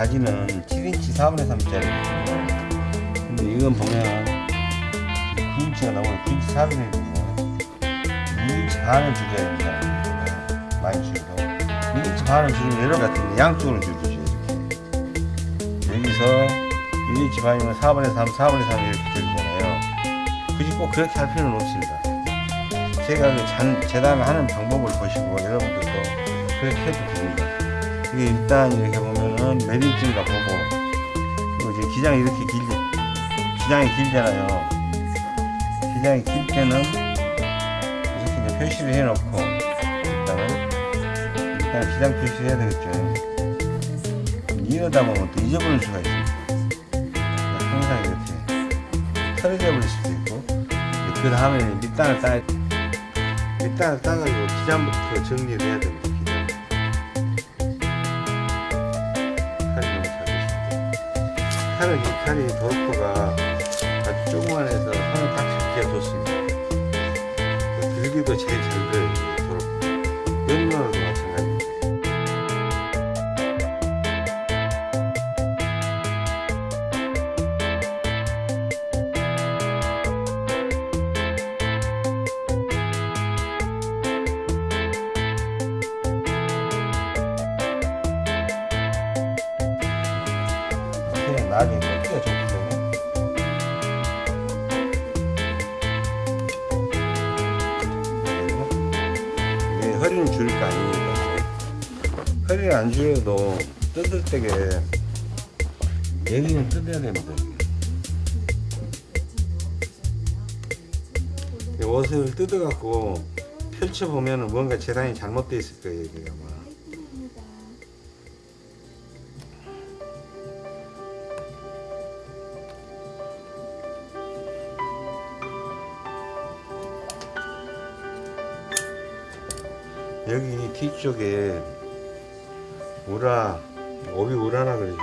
제 가지는 7인치 4분의 3짜리거든요. 근데 이건 보면 9인치가 나오고 9인치 4분의 1이거든요. 6인치 반을 줄여야 됩니다. 많이 줄여도. 6인치 반을 줄이면 여러 같은데 양쪽으로 줄이죠. 이렇게. 여기서 1인치 반이면 4분의 3, 4분의 3 이렇게 줄이잖아요. 굳이 꼭 그렇게 할 필요는 없습니다. 제가 그 잔, 재단을 하는 방법을 보시고 여러분들도 그렇게 해도. 이게 일단 이렇게 보면은 몇 인치인가 보고 그리고 이제 기장이 이렇게 길지 기장이 길잖아요. 기장이 길 때는 이렇게 이제 표시를 해놓고 일단은 일단 기장 표시를 해야 되겠죠. 이러다 보면 또 잊어버릴 수가 있습니다. 항상 이렇게 털어져 버릴 수도 있고 그 다음에 밑단을 따 밑단을 따가지고 기장부터 정리를 해야 됩니다. 칼은 이 칼이 도르프가 아주 조그만해서 손을 딱 잡기가 좋습니다. 그 들기도 제일 잘 돼요. 안 줄여도 뜯을 때게 여기는 뜯어야 됩니다. 이 옷을 뜯어갖고 펼쳐보면 뭔가 재단이 잘못되어 있을 거예요. 여기가 아마. 여기 뒤쪽에 우라 오비 우라라 이거.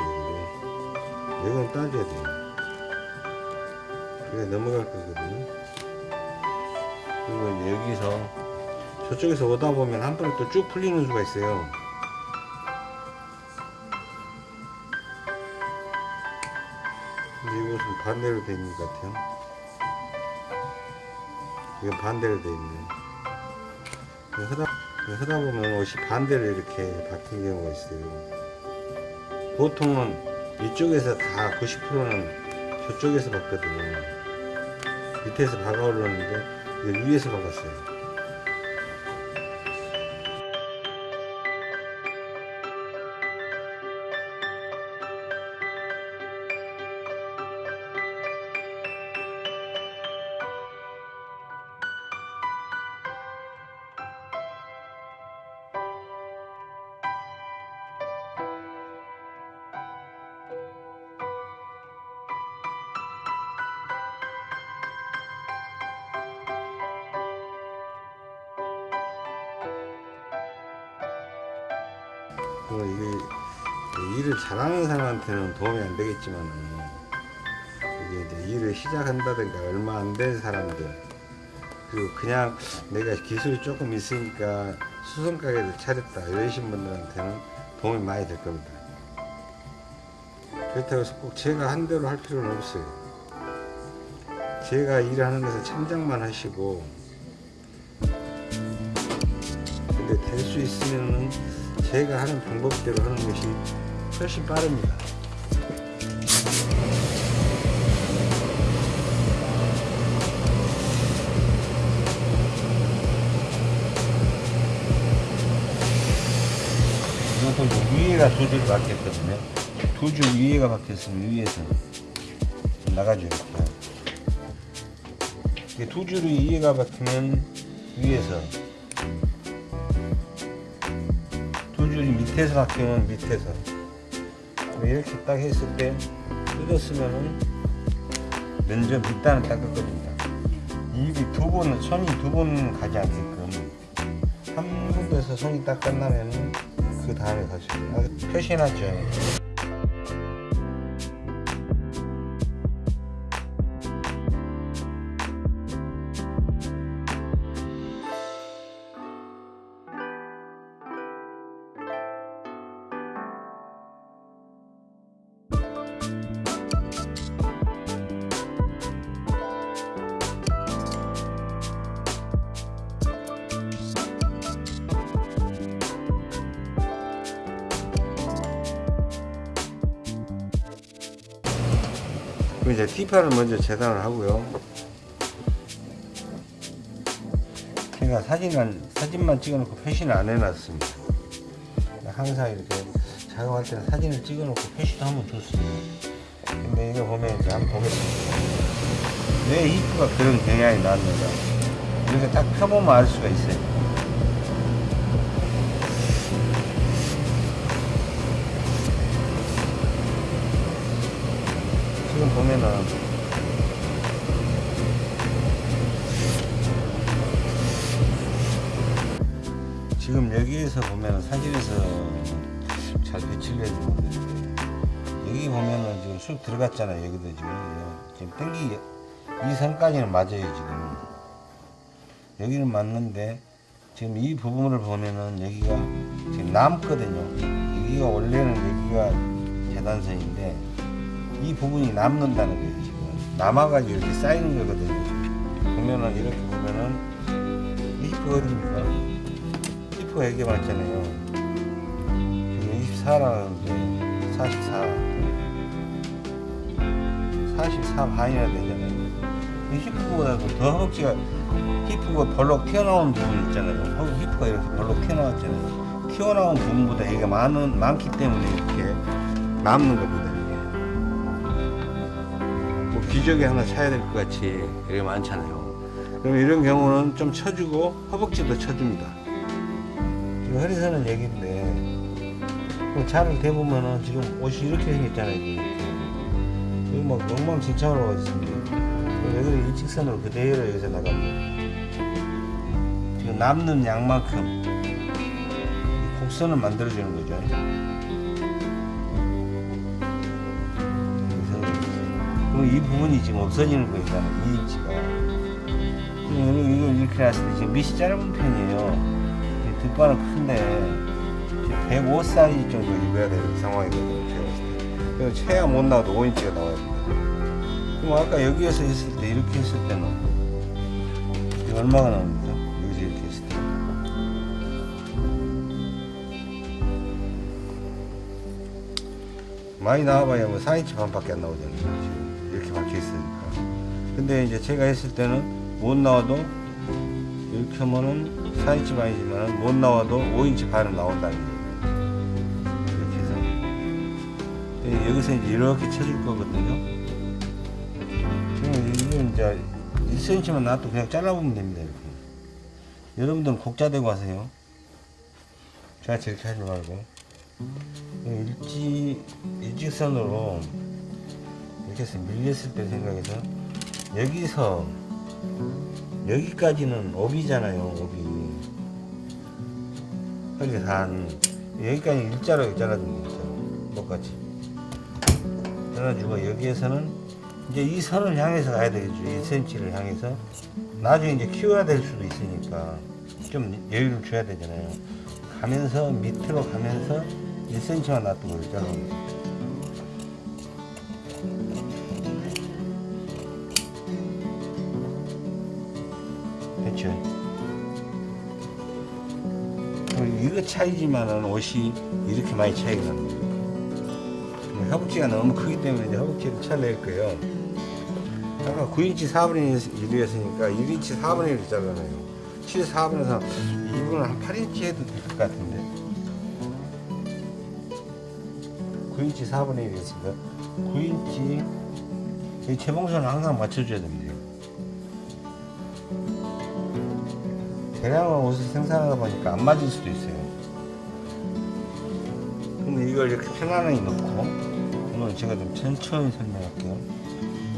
이건 따져야 돼요. 이게 넘어갈 거거든요. 그리고 여기서 저쪽에서 오다 보면 한 번에 또 쭉 풀리는 수가 있어요. 근데 이것은 반대로 돼 있는 것 같아요. 이건 반대로 돼 있네요 하다, 하다 보면 옷이 반대로 이렇게 바뀐 경우가 있어요. 보통은 이쪽에서 다 90%는 저쪽에서 봤거든요. 밑에서 박아 올랐는데 위에서 박았어요. 그냥 내가 기술이 조금 있으니까 수선 가게를 차렸다 이러신 분들한테는 도움이 많이 될 겁니다. 그렇다고 해서 꼭 제가 한 대로 할 필요는 없어요. 제가 일하는 것을 참작만 하시고 근데 될 수 있으면은 제가 하는 방법대로 하는 것이 훨씬 빠릅니다. 이것도 위에가 두줄 박혔거든요. 두 줄 위에가 박혔으면 위에서 나가줘야 돼요. 두 줄이 위에가 박히면 위에서 두 줄이 밑에서 박히면 밑에서 이렇게 딱 했을 때 뜯었으면은 면접 밑단을 닦았거든요. 입이 두 번, 손이 두 번 가지 않게끔 한 군데서 손이 딱 끝나면은 그 다음에 가시죠. 아, 표시해놨죠. 그럼 이 제 T8을 먼저 재단을 하고요. 제가 사진을, 사진만 찍어놓고 표시는 안 해놨습니다. 항상 이렇게 작업할 때는 사진을 찍어놓고 표시도 한번 줬습니다. 근데 이거 보면 이제 한번 보겠습니다. 왜 히프가 그런 경향이 나왔는가. 이렇게 딱 펴보면 알 수가 있어요. 지금 보면은 여기에서 보면은 사진에서 잘 배치를 해주는데 여기 보면은 지금 쑥 들어갔잖아요 여기도 지금. 지금 땡기 이 선까지는 맞아요 지금. 여기는 맞는데 지금 이 부분을 보면은 여기가 지금 남거든요. 여기가 원래는 여기가 재단선인데 이 부분이 남는다는 거예요 지금. 남아가지고 이렇게 쌓이는 거거든요. 보면은 이렇게 보면은 이 히프가 어딥니까 히프가 여기 맞잖아요. 지금 24라는데 44 44 반이나 되잖아요. 이 히프보다도 더 허벅지가 히프가 벌록 튀어나온 부분 있잖아요. 허- 히프가 이렇게 벌록 튀어나왔잖아요. 튀어나온 부분보다 여기가 많은, 많기 때문에 이렇게 남는 겁니다 이게. 뭐 기저귀 하나 차야 될 것 같이 여기 많잖아요. 그럼 이런 경우는 좀 쳐주고 허벅지도 쳐줍니다 지금 허리선은 여기인데 그 차를 대보면은 지금 옷이 이렇게 생겼잖아요. 여기 막 엉망진창으로 가 있습니다. 그럼 여기를 일직선으로 그대로 여기서 나갑니다. 지금 남는 양만큼 이 곡선을 만들어주는 거죠. 이 부분이 지금 없어지는 거잖아요 2인치가. 이걸 이렇게 놨을 때 지금 밑이 짧은 편이에요 이 뒷발은 큰데 105 사이즈 정도 입어야 되는 상황이거든요 제가 봤을 때. 최하 못 나와도 5인치가 나와야 됩니다. 그럼 아까 여기에서 했을 때 이렇게 했을 때는 이게 얼마가 나옵니까? 여기서 이렇게 했을 때. 많이 나와봐야 뭐 4인치 반밖에 안 나오잖아요 지금. 이렇게 박혀 있으니까. 근데 이제 제가 했을 때는 못 나와도 이렇게 하면은 4인치 반이지만 못 나와도 5인치 반은 나온다는 거예요. 이렇게 해서. 근데 여기서 이제 이렇게 쳐줄 거거든요. 지금 이건 이제 1cm만 놔도 그냥 잘라보면 됩니다 이렇게. 여러분들은 곡자 대고 하세요. 저같이 이렇게 하지 말고. 일지, 일직선으로 이렇게 해서 밀렸을 때 생각해서 여기서 여기까지는 업이잖아요 업이 여기 단 여기까지 일자로 있잖아요 똑같이. 잘라주고 여기에서는 이제 이 선을 향해서 가야 되겠죠. 1cm를 향해서. 나중에 이제 키워야 될 수도 있으니까 좀 여유를 줘야 되잖아요. 가면서 밑으로 가면서 1cm만 놔두고 잘라는 거예요 됐죠 이거 차이지만은 옷이 이렇게 많이 차이가 그럼 허벅지가 너무 크기 때문에 이제 허벅지를 잘낼 거예요. 아까 9인치 4분의 1이었으니까 1인치 4분의 1을 잘라내요. 7 4분의 3 이분은 한 8인치 해도 될 것 같은데. 9인치 4분의 1이었으니까 9인치 이 재봉선을 항상 맞춰줘야 됩니다 대량의 옷을 생산하다 보니까 안 맞을 수도 있어요. 근데 이걸 이렇게 편안하게 넣고 오늘 제가 좀 천천히 설명할게요.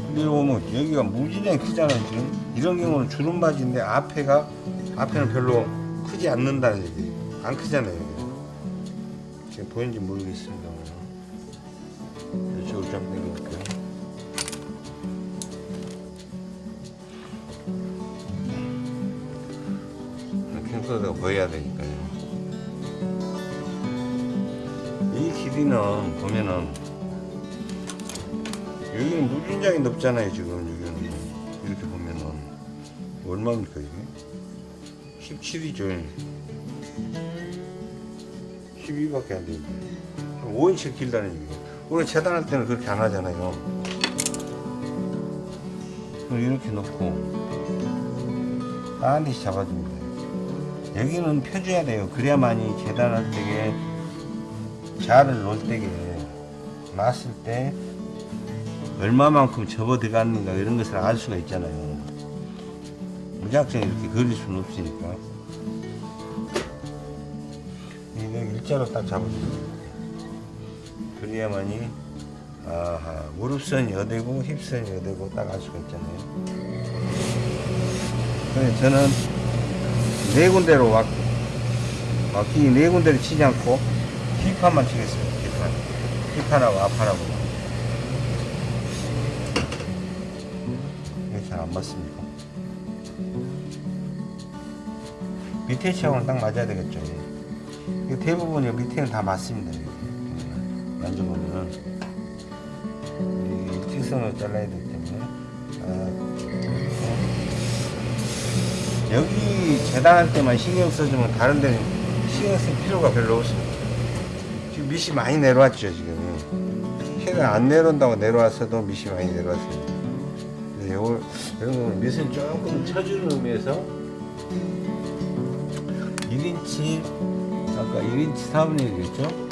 근데 보면 여기가 무지하게 크잖아요 지금. 이런 경우는 주름 바지인데 앞에가 앞에는 별로 크지 않는다는 얘기 안 크잖아요. 지금 보이는지 모르겠습니다 이쪽으로 좀 당겨볼게 보여야 되니까요. 이 길이는 보면은 여기는 무진장이 높잖아요 지금 여기는. 이렇게 보면은 얼마입니까 이게? 17이죠. 12밖에 안 되는데. 5인치 길다는 얘기예요. 우리 재단할 때는 그렇게 안 하잖아요. 이렇게 놓고 반드시 잡아줍니다. 여기는 펴줘야 돼요. 그래야만이 재단할 때에 자를 놓을 때에 놨을 때 얼마만큼 접어 들어갔는가 이런 것을 알 수가 있잖아요. 무작정 이렇게 그릴 수는 없으니까. 이거 일자로 딱 잡아줍니다. 그래야만이 아하 무릎선이 어디고 힙선이 어디고 딱 알 수가 있잖아요. 그래서 저는 네 군데로 왔고 왔기 네 군데를 치지 않고 힙판만 치겠어요. 힙판. 힙판하고 앞판하고. 이게 잘 안 맞습니까? 밑에 치하고는 딱 맞아야 되겠죠. 이거 대부분 이 밑에는 다 맞습니다. 이렇게. 만져보면은 이 일직선으로 잘라야 되기 때문에 아, 여기 재단할 때만 신경 써주면 다른 데는 신경 쓸 필요가 별로 없어요. 지금 밑이 많이 내려왔죠, 지금. 해가 안 내려온다고 내려왔어도 밑이 많이 내려왔어요. 그래서 요걸, 이런 거는 밑을 조금 쳐주는 의미에서 1인치, 아까 1인치 4분의 1이었죠?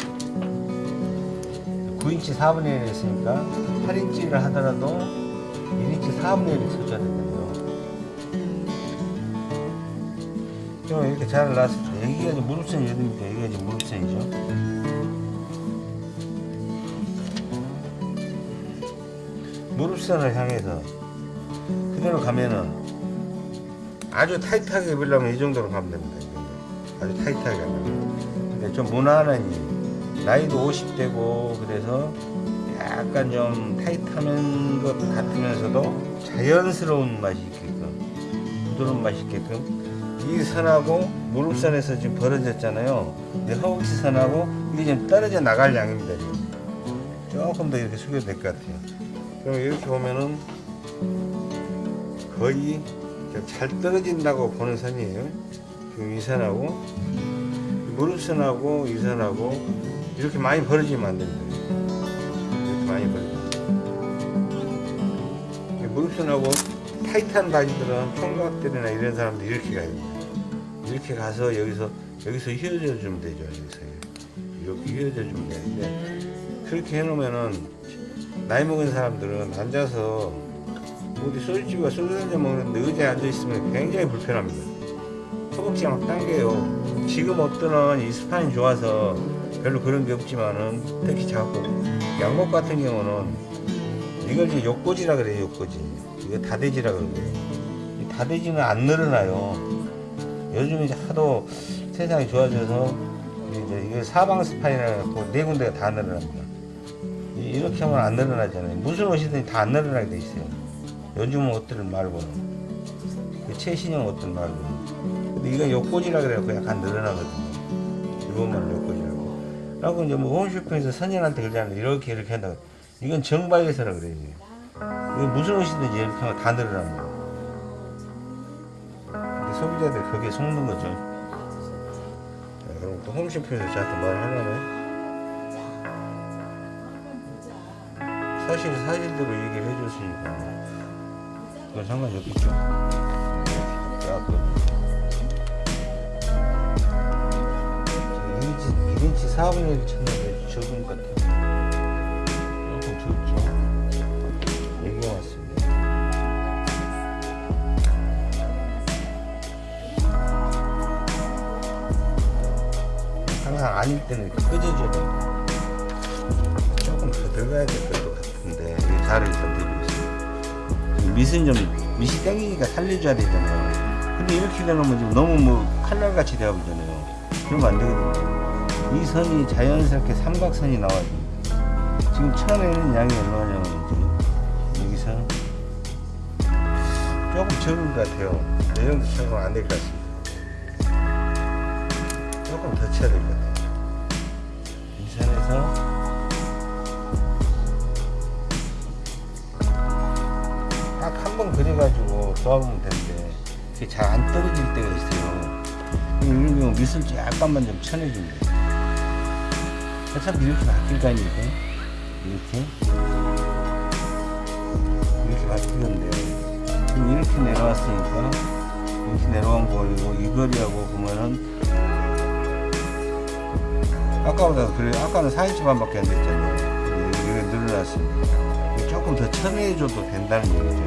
9인치 4분의 1 했으니까 8인치를 하더라도 1인치 4분의 1을 쳐줘야 된다 좀 이렇게 잘 놨을 때 여기가 이제 무릎선이 여기입니다. 여기가 이제 무릎선이죠. 무릎선을 향해서 그대로 가면은 아주 타이트하게 입으려면 이 정도로 가면 됩니다. 아주 타이트하게 하면. 근데 좀 무난하니 나이도 50대고 그래서 약간 좀 타이트한 것 같으면서도 자연스러운 맛이 있게끔 부드러운 맛이 있게끔 이 선하고 무릎선에서 지금 벌어졌잖아요. 근데 허벅지 선하고 이게 지금 떨어져 나갈 양입니다. 조금 더 이렇게 숙여도 될 것 같아요. 그럼 이렇게 보면은 거의 잘 떨어진다고 보는 선이에요. 지금 이 선하고 무릎선하고 이 선하고 이렇게 많이 벌어지면 안 됩니다. 이렇게 많이 벌어지면. 무릎선하고 타이트한 바지들은 총각들이나 이런 사람들 이렇게 가요. 이렇게 가서 여기서 여기서 휘어져 주면 되죠. 여기서 이렇게 휘어져 주면 되는데 그렇게 해놓으면은 나이 먹은 사람들은 앉아서 어디 소주집과 소주 한잔 먹는데 의자에 앉아 있으면 굉장히 불편합니다. 허벅지가 막 당겨요. 지금 어떠는 이 스판이 좋아서 별로 그런 게 없지만은 특히 작고 양복 같은 경우는 이걸 이제 욕고지라 그래요. 욕고지. 이거 다대지라 그러고요. 이 다대지는 안 늘어나요. 요즘 이제 하도 세상이 좋아져서 이제 이게 사방 스파인이라고 네 군데가 다 늘어납니다. 이- 이렇게 하면 안 늘어나잖아요. 무슨 옷이든 다 안 늘어나게 돼 있어요. 요즘 옷들 말고는 그 최신형 옷들 말고는. 근데 이건 욕고지라 그래갖고 약간 늘어나거든요. 일본말로 욕고지라고. 라고 이제 뭐 홈쇼핑에서 선생한테 그러잖아요. 이렇게 이렇게 한다고. 이건 정바에서라 그래요. 무슨 옷이든지 이렇게 하면 다 늘어납니다. 소비자들 거기에 속는 거죠. 자, 그럼 또 홈쇼핑에서 저한테 뭘 하려면 사실 사실대로 얘기를 해줬으니까 그건 상관이 없겠죠. 야, 그 1인치, 1인치 4분의 1 쳤는데 적은 것 같아요. 항상 아닐 때는 끄져줘야. 조금 더 들어가야 될 것 같은데 이 들고 있습니다. 지금 밑은 좀 밑이 땡기니까 살려줘야 되잖아요. 근데 이렇게 되면 지금 너무 뭐 칼날같이 되어버리잖아요. 그러면 안 되거든요. 이 선이 자연스럽게 삼각선이 나와야 됩니다. 지금 처음에는 양이 얼마냐면 지금 여기서 조금 적은 것 같아요. 이 정도 쳐면 안될 것 같습니다. 조금 더 쳐야 될 것 같아요. 이 선에서 딱 한 번 그려가지고 도와보면 되는데 그게 잘 안 떨어질 때가 있어요. 이런 경우 밑을 약간만 좀 쳐내줍니다. 어차피 이렇게 바뀔 거 아닙니까? 이렇게. 이렇게 바뀌는데 지금 이렇게 내려왔으니까 이렇게 내려온 거리고 이 거리하고 보면은 아까보다 그래 아까는 4인치 반밖에 안 됐잖아요. 이게 늘어났습니다. 조금 더 쳐내줘도 된다는 얘기죠.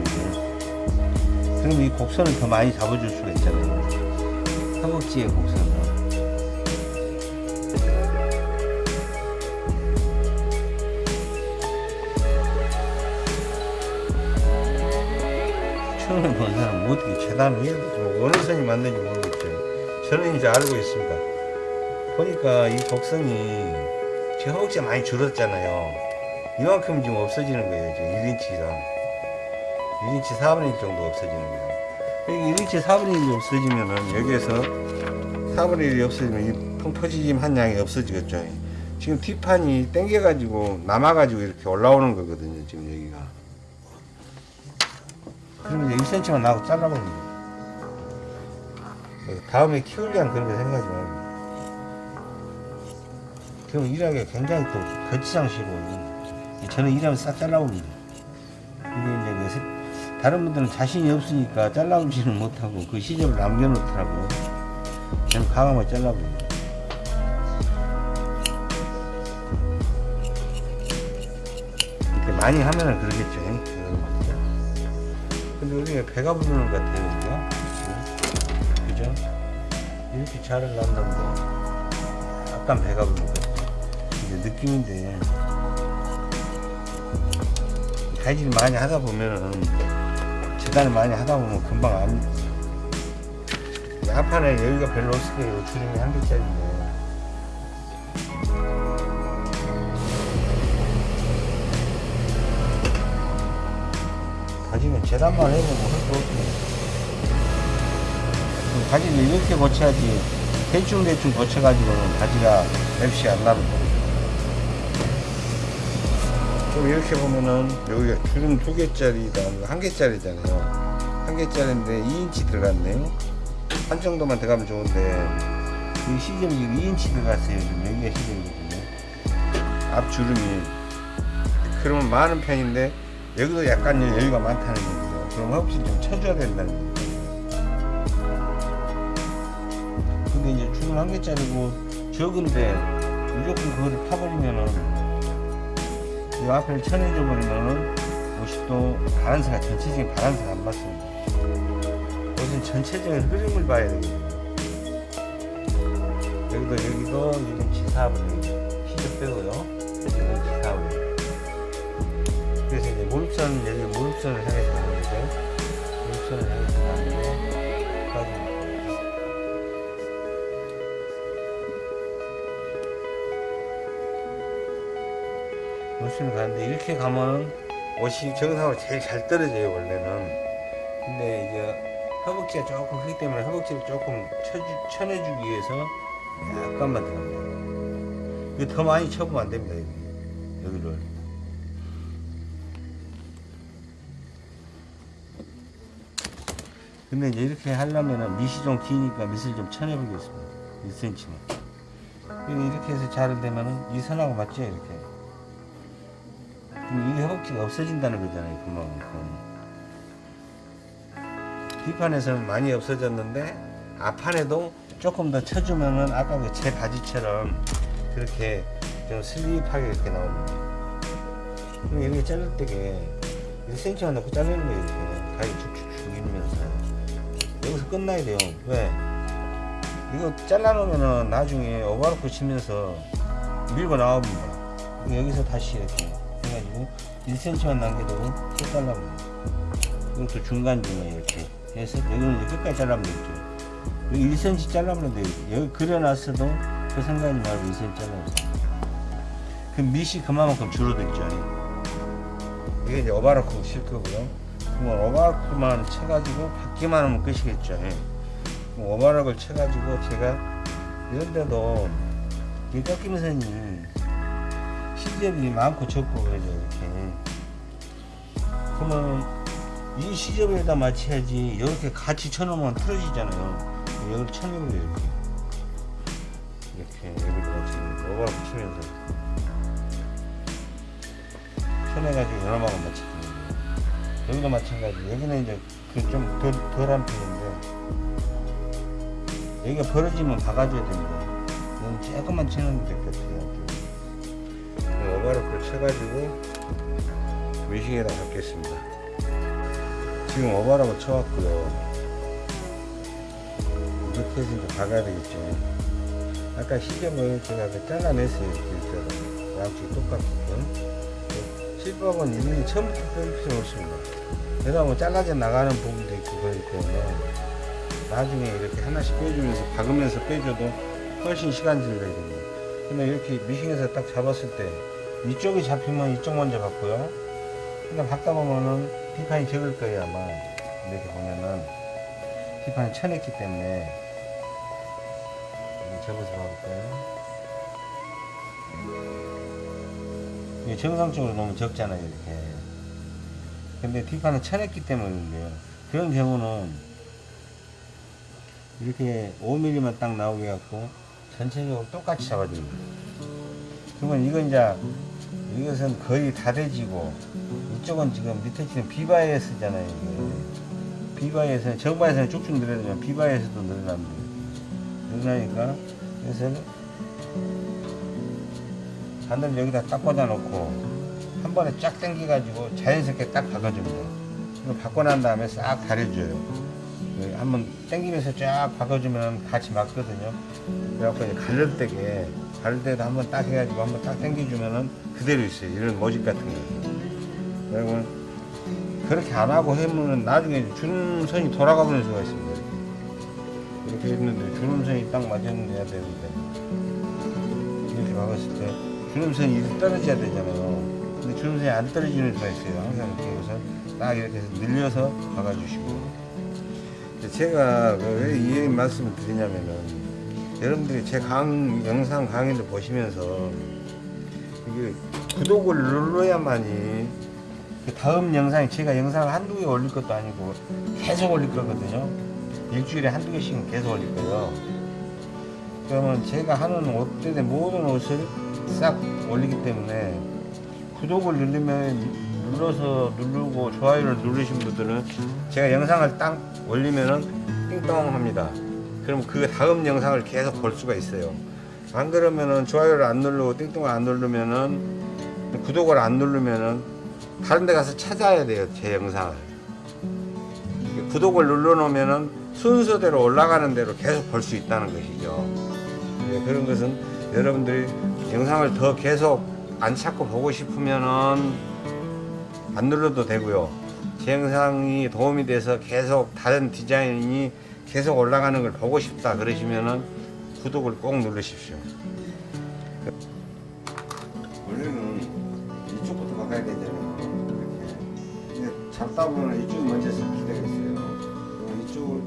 이게. 그럼 이 곡선을 더 많이 잡아줄 수가 있잖아요. 허벅지의 곡선을. 처음에 본 사람은 뭐 어떻게 재단을 해야 뭐 어느 선이 맞는지 모르겠죠. 저는 이제 알고 있습니다. 보니까 이 곡선이 제 허벅지가 많이 줄었잖아요. 이만큼 지금 없어지는 거예요. 지금 1인치 이상. 1인치 4분의 1 정도 없어지는 거예요. 여기 1인치 4분의 1이 없어지면은 여기에서 4분의 1이 없어지면 이 펑퍼지짐 한 양이 없어지겠죠. 지금 뒷판이 당겨 가지고 남아 가지고 이렇게 올라오는 거거든요. 지금 여기가. 그러면 이제 1cm만 나고 잘라버립니다. 다음에 키우려는 그런 거 생각하지 말고. 그럼 일하기가 굉장히 또 거치장시고, 저는 일하면 싹 잘라봅니다. 이게 이제 그 다른 분들은 자신이 없으니까 잘라오지는 못하고 그 시접을 남겨놓더라고요. 저는 가감을 잘라버립니다. 이렇게 많이 하면은 그러겠죠. 근데 우리가 배가 부르는 것 같아요. 그죠? 이렇게 잘을 낳는데 약간 배가. 이제 느낌인데 가지를 많이 하다 보면은 재단을 많이 하다 보면 금방 안 한판에 여기가 별로 거예요. 주름이 한 개짜리인데. 가지면 재단만 해보면 할거 없네. 가지를 이렇게 고쳐야지 대충대충 고쳐가지고는 가지가 맵시 안 나는 거예요. 좀 이렇게 보면은 여기가 주름 두 개짜리다. 한 개짜리잖아요. 한 개짜리인데 2인치 들어갔네요. 한 정도만 들어가면 좋은데 이 시점이 지금 2인치 들어갔어요. 지금 여기가 시점이거든요. 앞 주름이 그러면 많은 편인데 여기도 약간 여유가 많다는 얘기죠. 그럼 혹시 좀 쳐줘야 된다는 거예요 근데 이제 주름 한 개짜리고 적은데 무조건 그거를 파버리면은 이 앞을 쳐내줘 버리면은 옷이 또 바란스가 전체적인 바란스가 안 맞습니다. 옷은 전체적인 흐름을 봐야 되거든요. 여기도 여기도 지금 지사분이 시접 빼고요. 여기는 지사분. 그래서 이제 무릎선 여기 무릎선을 향해서 가는 거죠. 무릎선을 무릎선을 가는데 이렇게 가면 옷이 정상으로 제일 잘 떨어져요 원래는. 근데 이제 허벅지가 조금 크기 때문에 허벅지를 조금 쳐주, 쳐내주기 위해서 약간만 들어갑니다. 이거 더 많이 쳐보면 안 됩니다. 여기. 여기를. 근데 이제 이렇게 하려면은 밑이 좀 기니까 밑을 좀 쳐내보겠습니다. 1cm만. 이렇게 해서 자를 되면은 이 선하고 맞죠? 이렇게. 그럼 이게 허벅지가 없어진다는 거잖아요. 그만큼. 뒷판에서는 많이 없어졌는데 앞판에도 조금 더 쳐주면은 아까 그 제 바지처럼 그렇게 좀 슬립하게 이렇게 나옵니다. 그럼 이렇게 자를 때게 1cm만 넣고 자르는 거예요. 이렇게 가위 쭉쭉 죽이면서 여기서 끝나야 돼요. 왜? 이거 잘라놓으면은 나중에 오버로크 치면서 밀고 나옵니다. 여기서 다시 이렇게 1cm만 남겨두고 또 잘라버립니다. 이것도 중간중간 이렇게 해서 여기는 이제 끝까지 잘라면 되겠죠. 여기 1cm 잘라면 돼요. 여기 그려놨어도 그 생각하지 말고 1cm 잘라보세요. 그 밑이 그만큼 줄어들죠. 이게 이제 오바로크 칠 거고요. 그러면 오바로크만 쳐가지고 받기만 하면 끝이겠죠. 그럼 오바로크를 쳐가지고 제가 이런데도 이 꺾임선이 시접이 많고 적고 그러죠. 이렇게. 그러면 이 시접에다 맞춰야지 이렇게 같이 쳐놓으면 틀어지잖아요. 여기를 쳐내고요 이렇게 이렇게 여기를 맞추면 오버를 붙이면서 쳐내가지고 연어막을 맞추는 거예요. 여기도 마찬가지. 여기는 이제 그좀 덜, 덜한 편인데 여기가 벌어지면 박아줘야 됩니다. 이건 조금만 치는 될것 같아요. 오바로크를 쳐가지고 외식에다 받겠습니다. 지금 오바로크 쳐왔고요. 이렇게 해서 이제 박아야 되겠죠. 아까 시접을 제가 그 잘라냈어요. 이렇게 양쪽 똑같게끔. 실밥은 이미 처음부터 뺄 필요 없습니다. 그러다 뭐 잘라져 나가는 부분도 있고 그렇기 때문에 나중에 이렇게 하나씩 빼주면서 박으면서 빼줘도 훨씬 시간 들거든요. 근데 이렇게 미싱에서 딱 잡았을 때 이쪽이 잡히면 이쪽 먼저 받고요. 근데 받다 보면은 비판이 적을 거예요 아마. 이렇게 보면은 비판이 쳐냈기 때문에 접어서 봐볼까요? 정상적으로 너무 적잖아요 이렇게. 근데 뒷판은 쳐냈기 때문인데요. 그런 경우는 이렇게 5mm만 딱 나오게 갖고 전체적으로 똑같이 잡아줍니다. 그러면 이건 이제 이것은 거의 다 돼지고 이쪽은 지금 밑에 지금 비바이어스잖아요. 이게. 비바이어스는 정바에서는 쭉쭉 늘어나지만 비바이어스도 늘어납니다. 늘어나니까 그래서 바늘 여기다 딱 꽂아놓고 한 번에 쫙 당겨가지고 자연스럽게 딱 박아줍니다. 이거 박고 난 다음에 싹 가려줘요. 그 한번 당기면서 쫙 박아주면 같이 맞거든요. 그래갖고 이제 가를 때게 가를 때도 한번 딱 해가지고 한번 딱 당겨주면은 그대로 있어요. 이런 모집 같은 거. 그리고 그렇게 안 하고 하면은 나중에 주름선이 돌아가 버릴 수가 있습니다. 이렇게 했는데 주름선이 딱 맞았는데 해야 되는데 이렇게 박았을 때 주름선이 이렇게 떨어져야 되잖아요. 근데 주름선이 안 떨어지는 수가 있어요. 항상 이렇게 해서 딱 이렇게 늘려서 박아주시고. 제가 그왜이 말씀을 드리냐면은 여러분들이 제 강, 영상 강의를 보시면서 이게 구독을 눌러야만이 그 다음 영상에 제가 영상을 한두 개 올릴 것도 아니고 계속 올릴 거거든요. 일주일에 한두 개씩은 계속 올릴 거예요. 그러면 제가 하는 옷들의 모든 옷을 싹 올리기 때문에 구독을 누르면 눌러서 누르고 좋아요를 누르신 분들은 제가 영상을 딱 올리면은 띵동 합니다. 그럼 그 다음 영상을 계속 볼 수가 있어요. 안 그러면은 좋아요를 안 누르고 띵동을 안 누르면은 구독을 안 누르면은 다른 데 가서 찾아야 돼요. 제 영상을. 구독을 눌러 놓으면은 순서대로 올라가는 대로 계속 볼 수 있다는 것이죠. 예, 그런 것은 여러분들이 영상을 더 계속 안 찾고 보고 싶으면은 안 눌러도 되고요. 제 영상이 도움이 돼서 계속 다른 디자인이 계속 올라가는 걸 보고 싶다 그러시면은 구독을 꼭 누르십시오. 원래는 이쪽부터 박아야 되잖아요. 근데 잡다 보면 이쪽이 먼저 때가 있어요. 그럼 이쪽을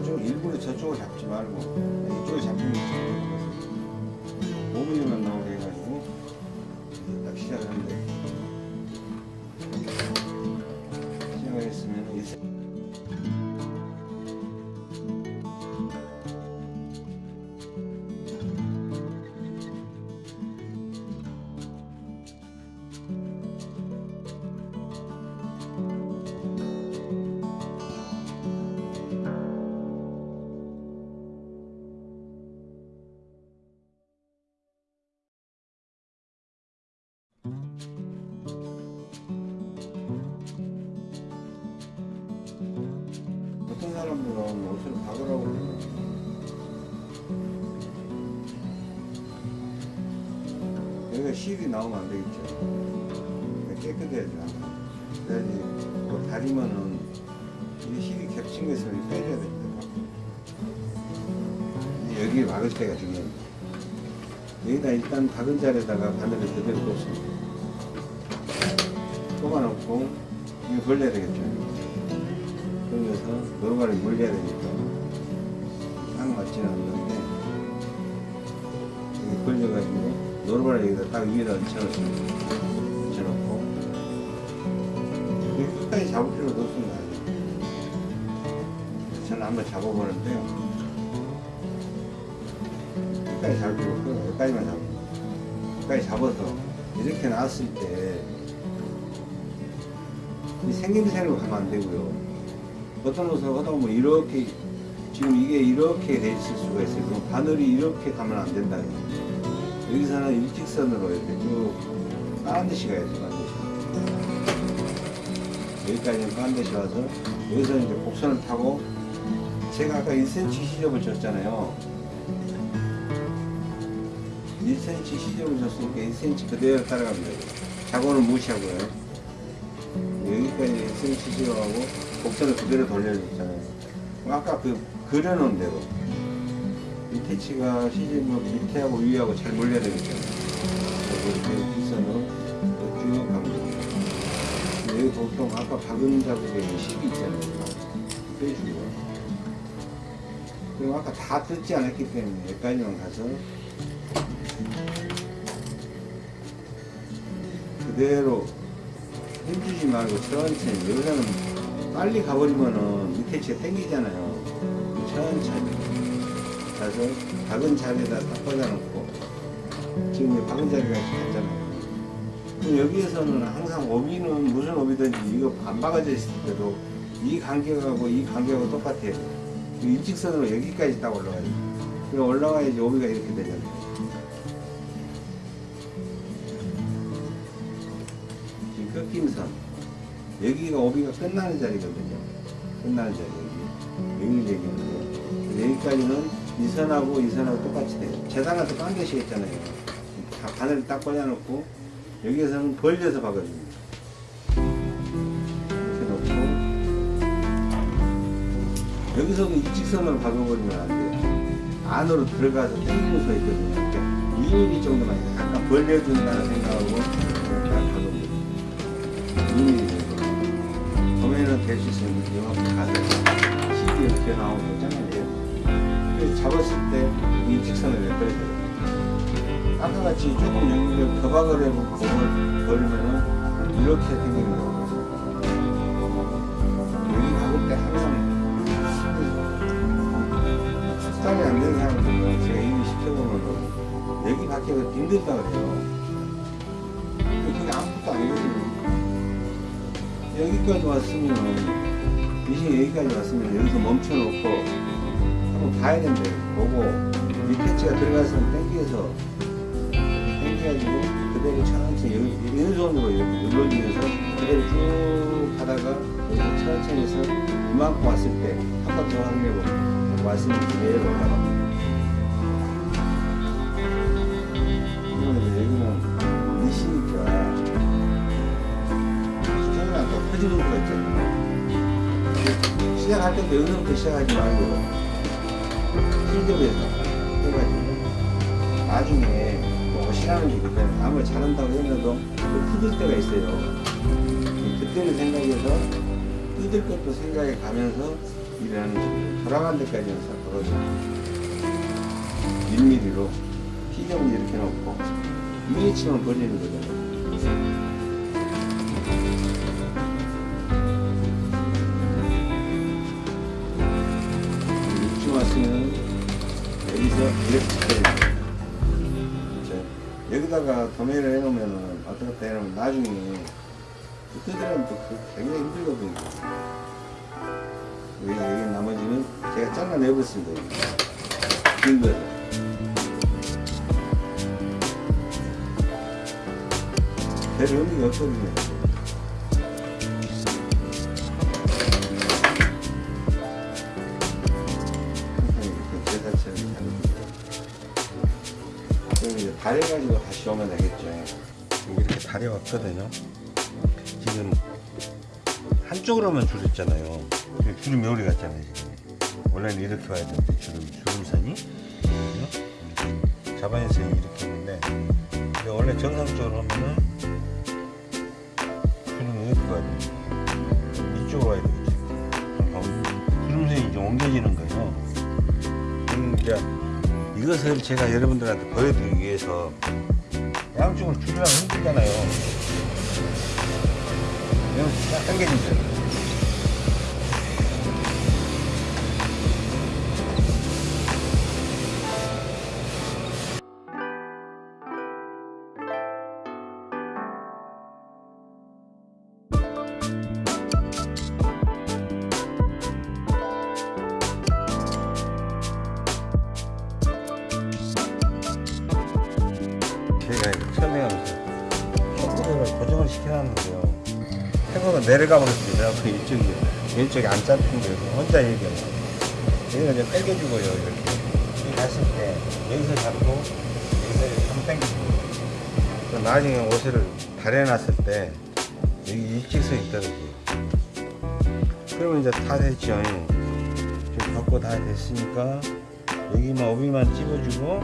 이쪽 일부러 저쪽을 잡지 말고 이쪽을 잡히면 이쪽으로 5mm만 나오게 해가지고 딱 시작을 하는데 시작을 했으면 나오면 안 되겠죠. 그러니까 깨끗해야죠. 그래야지 그 다리면은 이 실이 겹친 것을 빼줘야 됩니다. 여기 박을 때가 중요합니다. 여기다 일단 박은 자리에다가 바늘을 그대로 꽂습니다. 꼽아놓고 이거 벌려야 되겠죠. 그러면서 노루발이 물려야 되니까 딱 맞지는 않는데 이게 걸려가지고 노루발을 여기다 딱 위에다 얹혀놓고 이게 끝까지 잡을 필요도 없습니다 저는 한번 잡아보는데요 끝까지 잡을 필요 없고 여기까지만 잡습니다 끝까지 잡아서 이렇게 놨을 때이 생김새로 가면 안 되고요. 어떤 옷을 하다 보면 이렇게 지금 이게 이렇게 돼 있을 수가 있어요. 그럼 바늘이 이렇게 가면 안 된다. 여기서는 일직선으로 이렇게 쭉 반드시 가야 돼요. 반드시. 여기까지는 반드시 와서 여기서 이제 곡선을 타고 제가 아까 1cm 시접을 줬잖아요. 1cm 시접을 줬으니까 1cm 그대로 돼요. 자고는 무시하고요. 여기까지 1cm 시접하고 곡선을 그대로 돌려줬잖아요. 아까 그 그려놓은 대로 밑에 치가 시접을 밑에하고 위하고 잘 몰려야 되겠죠. 그리고 뒷선으로 쭉 됩니다. 여기 보통 아까 박은 자국에 10이 있잖아요. 빼주고요. 그리고 아까 다 뜯지 않았기 때문에 여기까지만 가서 그대로 힘주지 말고 천천히 여기서는 빨리 가버리면은 밑에 치가 땡기잖아요. 천천히 가서 박은 자리에다 딱 꽂아놓고 지금 이 박은 자리가 있잖아요. 여기에서는 항상 오비는 무슨 오비든지 이거 안 박아져 있을 때도 이 간격하고 이 간격하고 똑같아요. 이 일직선으로 여기까지 딱 올라가요. 그럼 올라가야지 오비가 이렇게 되잖아요. 지금 꺾임선. 여기가 오비가 끝나는 자리거든요. 끝나는 자리 여기. 여기를 얘기하는데 여기까지는 이 선하고 이 선하고 똑같이 돼요. 재단한테 깡개시겠잖아요. 다 바늘을 딱 꽂아놓고 여기에서는 벌려서 박아줍니다. 이렇게 놓고 여기서도 일직선으로 박아버리면 안 돼요. 안으로 들어가서 당기는 수가 있거든요. 이렇게 2mm 정도만 약간 벌려준다는 생각하고 박아버립니다. 2mm 정도. 도매는 될수 있으면 이만큼 가서 힘이 이렇게 나오고 잘라내요. 그래서 잡았을 때 일직선을 내버려줘요. 아까 같이 조금 여기를 더 박을 해보고 버리면은 이렇게 생기는 거예요. 여기 박을 때 항상 숙달이 안 되는 사람들은 제가 이미 시켜보면은 여기 밖에서 힘들다 그래요. 그게 아무것도 아니거든요. 여기까지 왔으면은 미싱 여기까지 왔으면 여기서 멈춰놓고 봐야 된대요. 보고 밑에 치가 들어가서 당겨서 당겨가지고 그대로 천천히 여기 왼손으로 이렇게 눌러주면서 그대로 쭉 가다가 여기서 천천히 해서 이만큼 왔을 때 한 번 더 확인해보고 왔으면. 이거는 이제 여기는 미시니까 수정이랑 또 퍼지는 거가 있잖아요. 시작할 때도 여기서부터 시작하지 말고 실력에서 해가지고 나중에 뭐게 있거든 아무리 잘한다고 또 뜯을 때가 있어요. 그때를 생각해서 뜯을 것도 생각해 가면서 일을 하는 식으로 돌아가는 데까지는 싹 걸어줘 1mm로 피정을 이렇게 놓고 1인치만 벌리는 거잖아요 이렇게. 그렇죠? 여기다가 도매를 해놓으면은 왔다 갔다 해놓으면 나중에 뜯으려면 또 그- 굉장히 힘들거든요. 여기, 여기 나머지는 제가 잘라내버렸습니다. 긴 거. 별 의미가 없거든요. 다려가지고 다시 오면 되겠죠. 여기 이렇게 다려왔거든요. 지금 한쪽으로만 줄였잖아요. 지금 주름 이 오래 갔잖아요. 지금. 원래는 이렇게 와야 되는데 주름 주름선이? 자반에서 이렇게 있는데 원래 정상적으로 하면은 주름이 이렇게 와야 돼요. 이쪽으로 와야 되겠지. 그럼 주름선이 이제 옮겨지는 거예요. 음, 이제 이것을 제가 여러분들한테 보여드리기 위해서 양쪽을 줄이려면 힘들잖아요. 딱 당겨주세요. 왼쪽이 안 잡힌 거예요. 혼자 거예요. 여기가 이제 당겨주고요. 이렇게. 여기 갔을 때 여기서 잡고 여기서 이렇게 한번 당겨주고 또 나중에 옷을 다려놨을 때 여기 일직선이 떨어져요. 그러면 이제 다 됐죠. 지금 갖고 다 됐으니까 여기만 오비만 찝어주고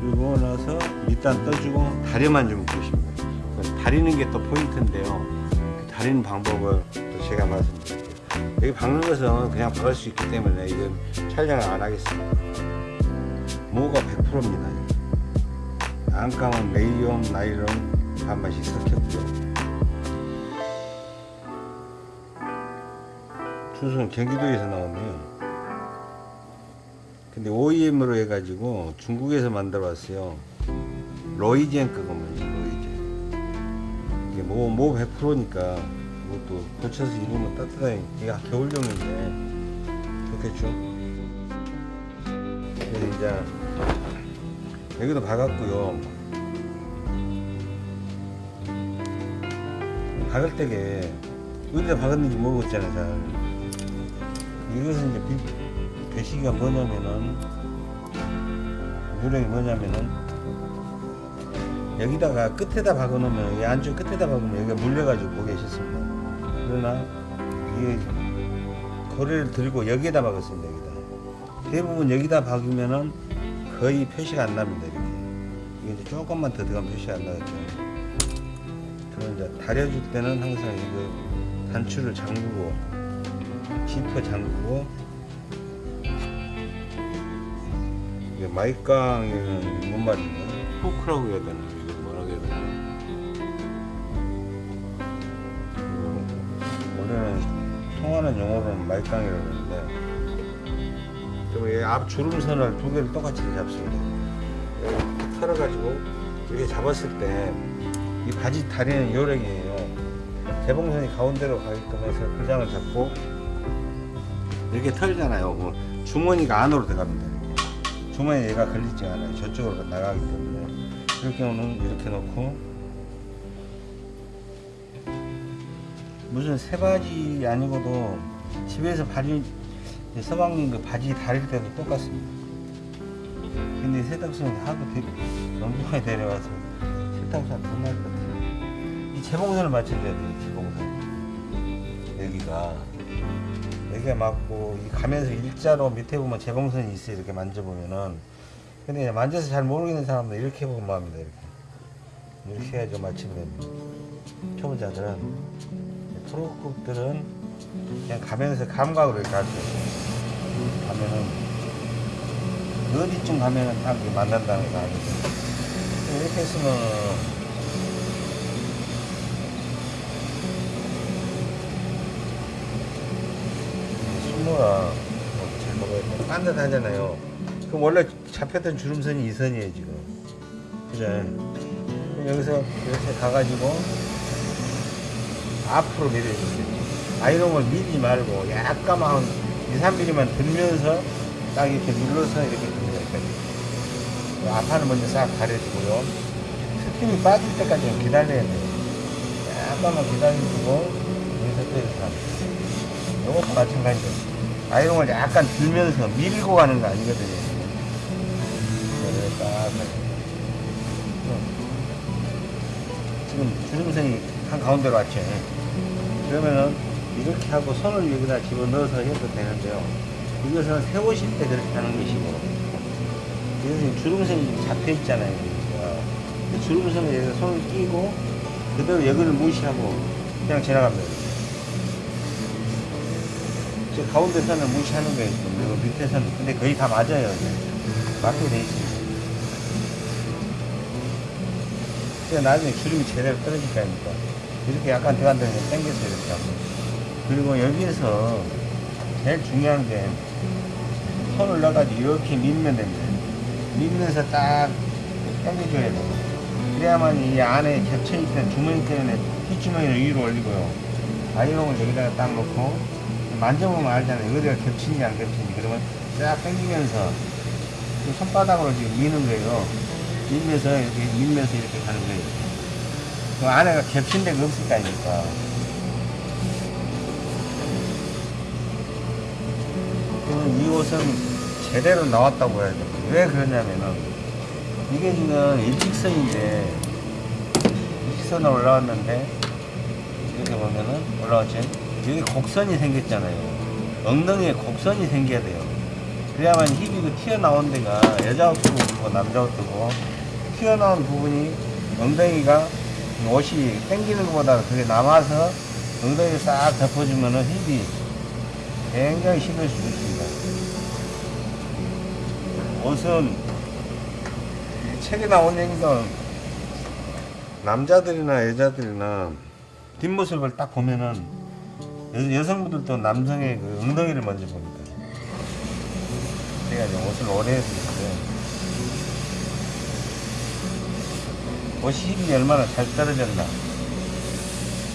그리고 나서 밑단 떠주고 다려만 주면. 그 다리는 게 또 포인트인데요. 그 다리는 방법을 또 제가 말씀드릴게요. 여기 박는 것은 그냥 박을 수 있기 때문에 이건 촬영을 안 하겠습니다. 모가 100%입니다. 안감은 레이온, 나일론 반반씩 섞였고요. 주소는 경기도에서 나오네요. 근데 OEM으로 해가지고 중국에서 만들어 왔어요. 로이젠 거거든요, 로이젠. 이게 뭐, 뭐 100%니까 이것도 고쳐서 입으면 따뜻하게, 이게 겨울용인데 좋겠죠. 그래서 이제 여기도 박았고요. 박을 때게 어디다 박았는지 모르겠잖아요, 잘. 이것은 이제 비- 배시기가 뭐냐면은 요령이 뭐냐면은 여기다가 끝에다 박아놓으면 이 안쪽 끝에다 박으면 여기가 물려가지고 보기 싫습니다. 그러나 이게 고리를 들고 여기에다 박았습니다. 여기다 대부분 여기다 박으면은 거의 표시가 안 납니다. 이렇게 이게 이제 조금만 더 들어가면 표시가 안 나겠죠. 저는 이제 다려줄 때는 항상 이거 단추를 잠그고 지퍼 잠그고 마이깡에는 뭔 말이냐 후크라고 해야 되나 마이깡이라고 하는데 그리고 앞 주름선을 두 개를 똑같이 잡습니다 이렇게 털어가지고 이렇게 잡았을 때 이 바지 다리는 요령이에요 재봉선이 가운데로 가게끔 해서 그 장을 잡고 이렇게 털잖아요. 뭐 주머니가 안으로 들어갑니다. 이렇게. 주머니에 얘가 걸리지 않아요. 저쪽으로 나가기 때문에. 그럴 경우는 이렇게 놓고 무슨 새바지 아니고도 집에서 바지 서방님 그 바지 다릴 때도 똑같습니다. 근데 세탁소는 하도 영국에 내려와서 세탁소 못날 것 같아요. 이 재봉선을 맞춰줘야 돼요. 재봉선. 여기가 여기가 맞고 이 가면서 일자로 밑에 보면 재봉선이 있어요 이렇게 만져보면은 근데 만져서 잘 모르겠는 사람들 이렇게 보면 합니다 이렇게 이렇게 해야지 맞추면 됩니다 초보자들은 프로급들은 그냥 가면서 감각으로 이렇게 있어요 가면은 어디쯤 가면은 딱 만난다는 거 아니죠 이렇게 했으면 숨어라 잘 먹어야 돼. 빤듯하잖아요. 그럼 원래 잡혔던 주름선이 이 선이에요 지금. 그럼 여기서 이렇게 가가지고 앞으로 밀어주세요. 아이롱을 밀지 말고 약간 한 2, 3mm만 들면서 딱 이렇게 눌러서 이렇게 됩니다. 여기까지. 앞판을 먼저 싹 가려주고요. 스팀이 빠질 때까지 좀 기다려야 돼요. 약간만 기다려주고 여기서 또 이렇게 합니다. 이것도 마찬가지죠. 아이롱을 약간 들면서 밀고 가는 거 아니거든요. 하고. 지금 주름선이 한 가운데로 왔죠. 그러면은 이렇게 하고 손을 여기다 집어넣어서 해도 되는데요. 이것은 세우실 때 그렇게 하는 것이고 이것은 주름선이 잡혀 있잖아요. 그 주름선에 여기다 손을 끼고 그대로 여기를 무시하고 그냥 지나갑니다. 저 가운데 선을 무시하는 거예요. 그리고 밑에 선. 근데 거의 다 맞아요. 맞게 돼 있습니다. 나중에 주름이 제대로 떨어질 거 아닙니까? 이렇게 약간 들어간 다음에 당겨서 이렇게 하고. 그리고 여기에서 제일 중요한 게 손을 넣어가지고 이렇게 밀면 됩니다. 밀면서 딱 당겨줘야 돼요. 그래야만 이 안에 겹쳐있던 주머니 때문에 뒷주머니를 위로 올리고요. 아이롱을 여기다가 딱 놓고 만져보면 알잖아요. 어디가 겹치는지 안 겹치는지. 그러면 쫙 당기면서 그 손바닥으로 지금 미는 거예요. 밀면서 이렇게 밀면서 이렇게 가는 거예요. 그 안에가 겹친 데가 아닙니까? 그러면 이 옷은 제대로 나왔다고 해야 돼요. 왜 그러냐면은 이게 지금 일직선인데 일직선으로 올라왔는데 이렇게 보면은 올라왔죠. 여기 곡선이 생겼잖아요. 엉덩이에 곡선이 생겨야 돼요. 그래야만 힙이 그 튀어나온 데가 여자 옷도 그렇고 남자 옷도 그렇고 튀어나온 부분이 엉덩이가 옷이 당기는 것보다 그게 남아서 엉덩이를 싹 덮어주면은 힙이 굉장히 힘을 수 있습니다. 옷은 이 책에 나온 얘기가 남자들이나 여자들이나 뒷모습을 딱 보면은 여, 여성분들도 남성의 그 엉덩이를 먼저 봅니다. 제가 이제 옷을 오래 해서 있어요. 옷이 힙이 얼마나 잘 떨어졌나.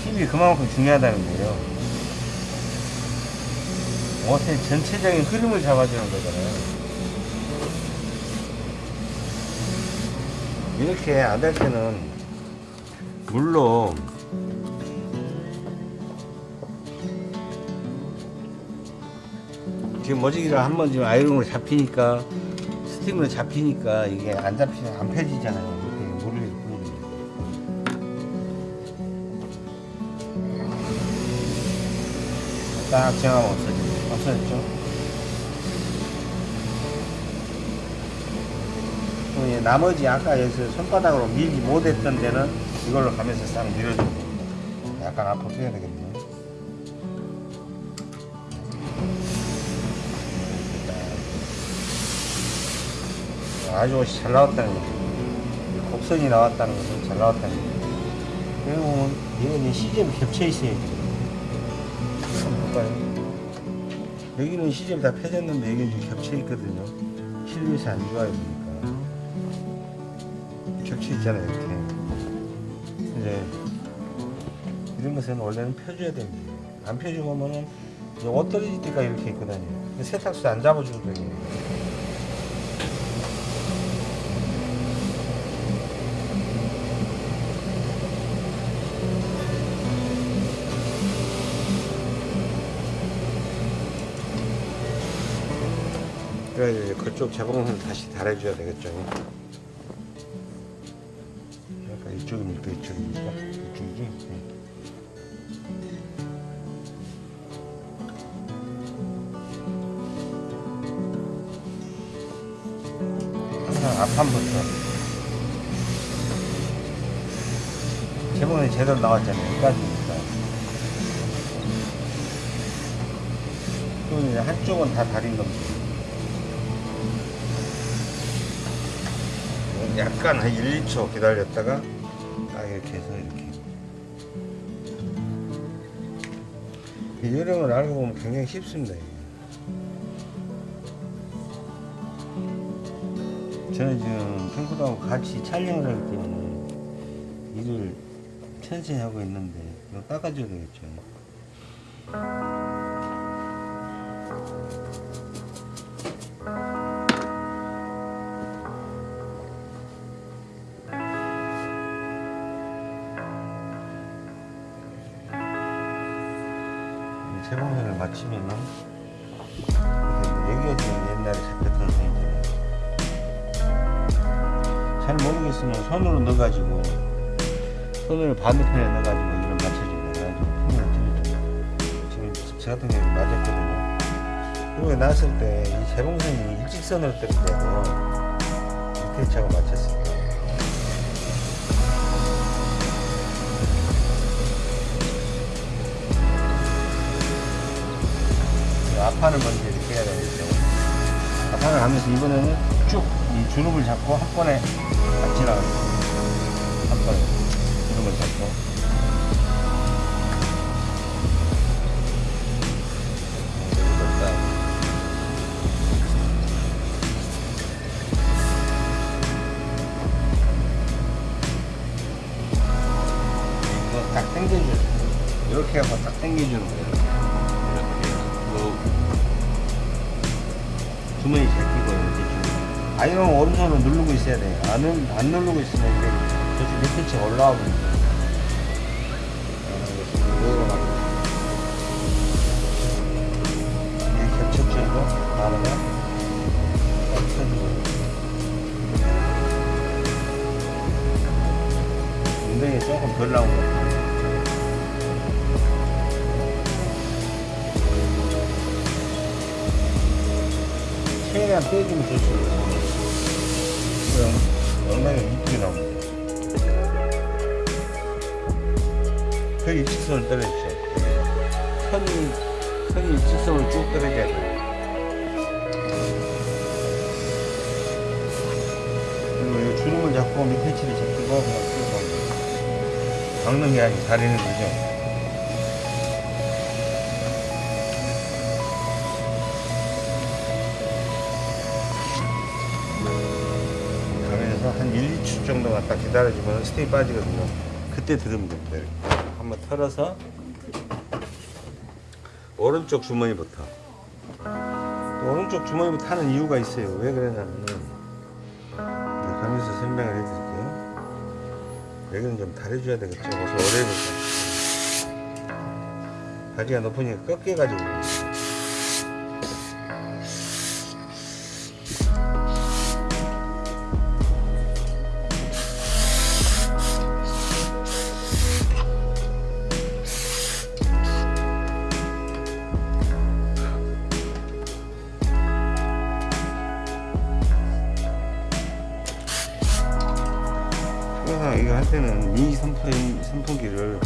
힙이 그만큼 중요하다는 거예요. 옷의 전체적인 흐름을 잡아주는 거잖아요. 이렇게 안될 때는 물로 지금 머지기가 한번 지금 아이롱으로 잡히니까 스팀으로 잡히니까 이게 안 잡히면 안 펴지잖아요. 딱 정하면 없어지죠. 없어졌죠. 또 이제 나머지 아까 여기서 손바닥으로 밀지 못했던 데는 이걸로 가면서 싹 됩니다. 약간 앞으로 빼야 되겠네요. 아주 잘 나왔다는 거죠. 곡선이 나왔다는 것은 잘 나왔다는 거죠. 그리고 얘는 시접이 겹쳐 있어야죠. 한 번 볼까요? 여기는 시접이 다 펴졌는데 여기는 좀 겹쳐 있거든요. 실루엣이 안 좋아요, 보니까. 겹쳐 있잖아요, 이렇게. 이제 이런 것은 원래는 펴줘야 됩니다. 안 이제 옷 떨어질 때가 이렇게 있거든요. 세탁소 안 잡아주거든요. 그래서 이제 그쪽 재봉선을 다시 달아줘야 되겠죠. 약간 이쪽입니까? 이쪽입니까? 이쪽이지? 네. 항상 앞판부터 재봉이 제대로 나왔잖아요. 여기까지니까. 또 이제 한쪽은 다 다린 겁니다. 약간 한 1, 2초 기다렸다가 딱 이렇게 해서 이렇게 이 요령을 알고 보면 굉장히 쉽습니다. 저는 지금 핑크하고 같이 촬영을 하기 때문에 일을 천천히 하고 있는데 이거 닦아줘야 되겠죠 마치면은 여기가 지금 옛날에 잡혔던 선이잖아요. 잘 모르겠으면 손으로 넣어가지고 손을 반대편에 넣어가지고 그래가지고 풍을 들려줘요. 지금 저 같은 경우 맞았거든요. 그리고 났을 때 이 재봉선이 일직선으로 뜰 때고 이렇게 차고 맞췄을 때 앞판을 먼저 이렇게 해야 되겠죠. 앞판을 하면서 이번에는 쭉 이 주름을 잡고 한 번에 딱 지나가요. 한 번에 누르고 있어야 돼요. 안, 누- 안 누르고 있으면 이게 저쪽 밑에 층 올라와 버립니다. 이게 겹쳐져도 나르면 딱 터지고 엉덩이 조금 덜 나온 것 같아요. 최대한 빼주면 좋죠. 그럼 엉덩이가 이쁘게 나옵니다. 그 일직선을 떨어지죠. 선이, 선이 일직선을 쭉 떨어져야 돼요. 그리고 이 주름을 잡고 밑에 치를 잡고 그냥 쭉 가면 박는 게 아니고 다리는 거죠. 기다려주면 스테이 빠지거든요. 그때 들으면 됩니다. 이렇게. 한번 털어서 오른쪽 주머니부터 또 오른쪽 주머니부터 하는 이유가 있어요. 왜 그러냐면은 네, 가면서 설명을 해드릴게요. 여기는 좀 다려줘야 되겠죠. 그래서 오래 해볼까. 바지가 높으니까 꺾여가지고 선풍, 선풍기를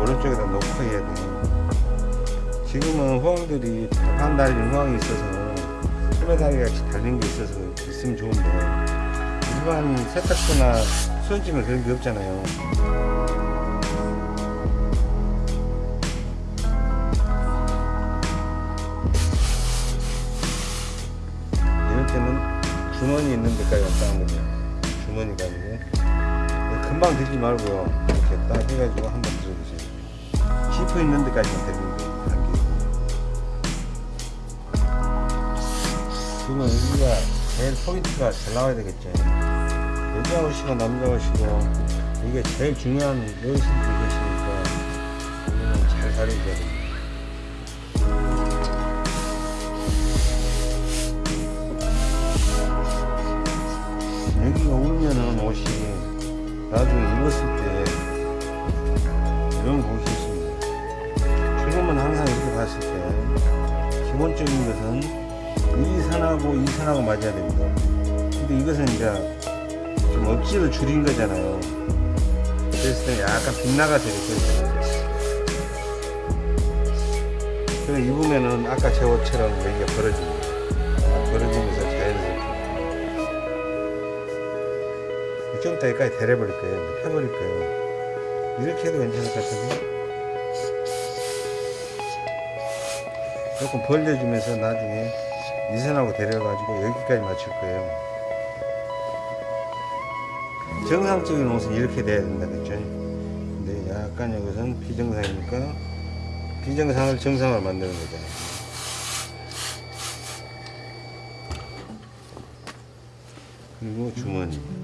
오른쪽에다 놓고 해야 돼요. 지금은 호황들이 한 달인 호황이 있어서 소매다리 같이 달린 게 있어서 있으면 좋은데 일반 세탁소나 수전집에 그런 게 없잖아요. 주머니 있는 데까지 왔다 한 거죠. 주머니가 아니고 금방 들지 말고요. 해가지고 한번 들어보세요. 지퍼 있는 데까지만 들리는 거예요. 지금 여기가 제일 포인트가 잘 나와야 되겠죠. 여자 옷이고 남자 옷이고 이게 제일 중요한 여신들이 계시니까 잘 다루셔야 됩니다. 맞아야 됩니다. 근데 이것은 이제 좀 억지로 줄인 거잖아요. 때 약간 있어요. 그래 입으면은 아까 제 옷처럼 여기가 벌어집니다. 벌어지면서 자연스럽게 좀 이따 여기까지 데려버릴 거예요. 펴버릴 거예요. 이렇게 해도 괜찮을 것 같은데. 조금 벌려주면서 나중에 이선하고 데려가지고 여기까지 맞출 거예요. 정상적인 옷은 이렇게 돼야 된다 그랬죠. 근데 약간 여기서는 비정상이니까 비정상을 정상으로 만드는 거잖아요. 그리고 주머니.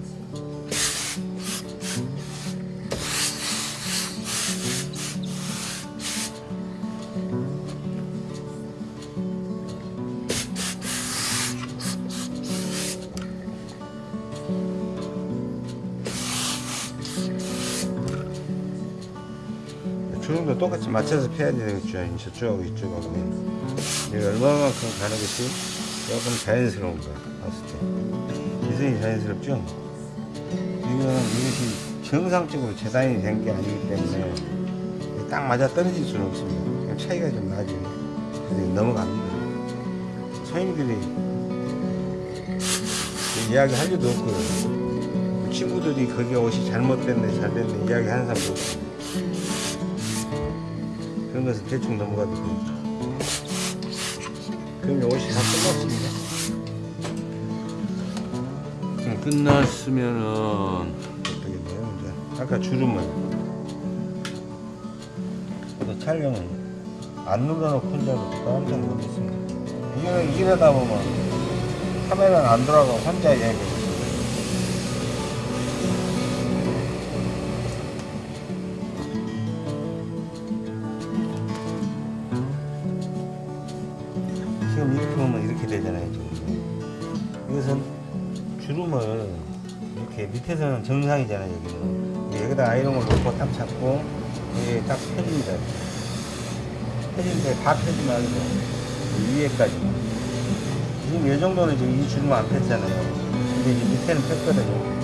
맞춰서 펴야 되겠죠. 저쪽하고 이쪽하고. 내가 얼마만큼 가는 것이 조금 자연스러운 가 봤을 때. 기선이 자연스럽죠? 이거는 이것이 정상적으로 재단이 된 게 아니기 때문에 딱 맞아 떨어질 수는 없습니다. 차이가 좀 나죠. 그래서 넘어갑니다. 손님들이 이야기 할 일도 없고요. 친구들이 거기 옷이 잘못됐네, 잘 됐네 이야기 하는 사람도 없고. 그런 것은 대충 넘어가도 되죠. 그럼 옷이 다 끝났습니다. 음, 끝났으면은 돼요? 이제 아까 주름을 또 촬영은 안 눌러놓고 혼자로 깜짝 놀랐습니다. 이거는 이러다 보면 카메라는 안 돌아가고 혼자 여행하 밑에서는 정상이잖아요 여기는. 여기다 아이롱을 놓고 딱 잡고 이게 딱 펴집니다. 펴지는데 다 펴지 말고 이 위에까지만 지금 이 정도는 지금 이 주름 안 폈잖아요. 근데 이제 밑에는 폈거든요.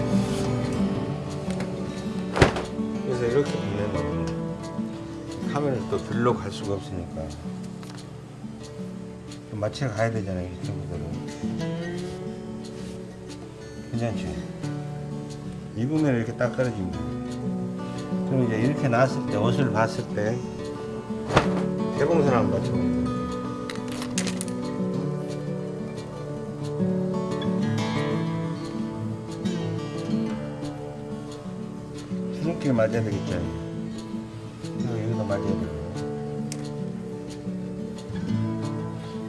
그래서 이렇게 보면 카메라를 또 들러 갈 수가 없으니까. 좀 맞춰 가야 되잖아요, 이 친구들은. 괜찮죠? 입으면 이렇게 딱 떨어집니다. 그럼 이제 이렇게 나왔을 때, 옷을 봤을 때, 대봉선 한번 맞춰봅니다. 주름길 맞아야 되겠죠? 그리고 여기도 맞아야 되고.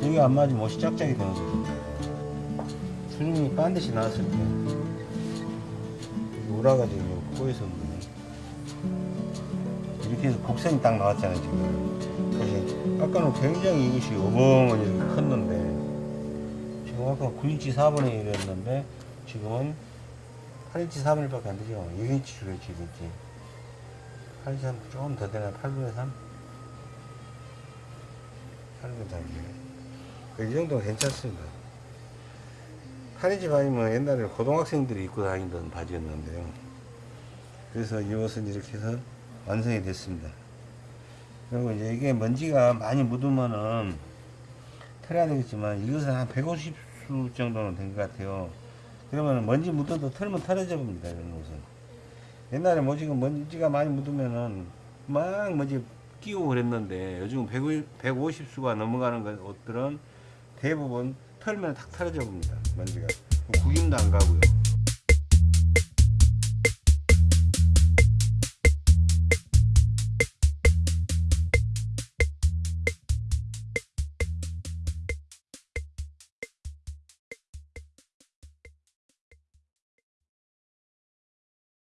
여기 안 맞으면 옷이 짝짝이 되는 거죠. 주름이 반드시 나왔을 때 코에서 그러네. 이렇게 해서 곡선이 딱 나왔잖아요 지금 그래서 아까는 굉장히 이것이 이렇게 컸는데 지금 아까 9인치 4분의 1이었는데 지금은 8인치 4분의 1밖에 안 되죠 6인치 줄였지 6인치 8인치 3 조금 더 되나 8분의 3? 8분의 3이네 이 정도는 괜찮습니다. 8인치 바지면 옛날에 고등학생들이 입고 다니던 바지였는데요. 그래서 이 옷은 이렇게 해서 완성이 됐습니다. 그리고 이제 이게 먼지가 많이 묻으면은 털어야 되겠지만 이것은 한 150수 정도는 된 것 같아요. 그러면 먼지 묻어도 털면 털어져 봅니다. 이런 옷은. 옛날에 뭐 지금 먼지가 많이 묻으면은 막 먼지 끼고 그랬는데 요즘 150수가 넘어가는 것- 옷들은 대부분 털면 탁 털어져 봅니다. 먼지가. 구김도 안 가고요.